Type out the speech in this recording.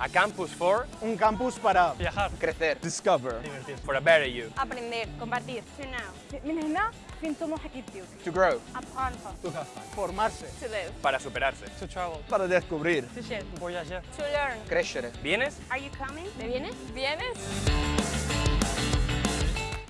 A campus for, Un campus para Viajar. crecer, discover, Divertirse. for a better you. aprender, compartir. To know. من هنا فين طموحك to grow, Apprendre. To have formarse, To live. Para superarse. To travel. para descubrir. To share. Voyager. To learn. crescere. ¿Vienes? Are you coming? ¿Te vienes? ¿Vienes?